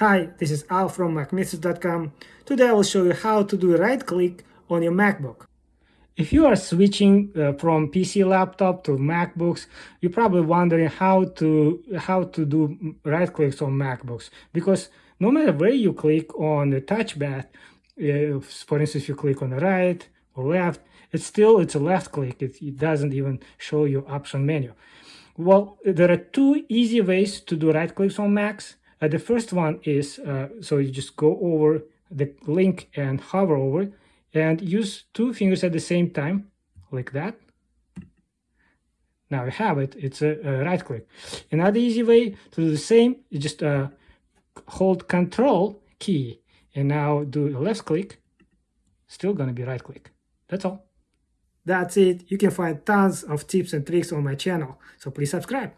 Hi, this is Al from MacMythos.com. Today I will show you how to do right click on your MacBook. If you are switching uh, from PC laptop to MacBooks, you're probably wondering how to how to do right clicks on MacBooks because no matter where you click on the touchpad, uh, for instance, if you click on the right or left, it's still it's a left click. It, it doesn't even show you option menu. Well, there are two easy ways to do right clicks on Macs. Uh, the first one is, uh, so you just go over the link and hover over and use two fingers at the same time, like that. Now you have it, it's a, a right click. Another easy way to do the same, is just uh, hold control key and now do a left click, still gonna be right click. That's all. That's it. You can find tons of tips and tricks on my channel, so please subscribe.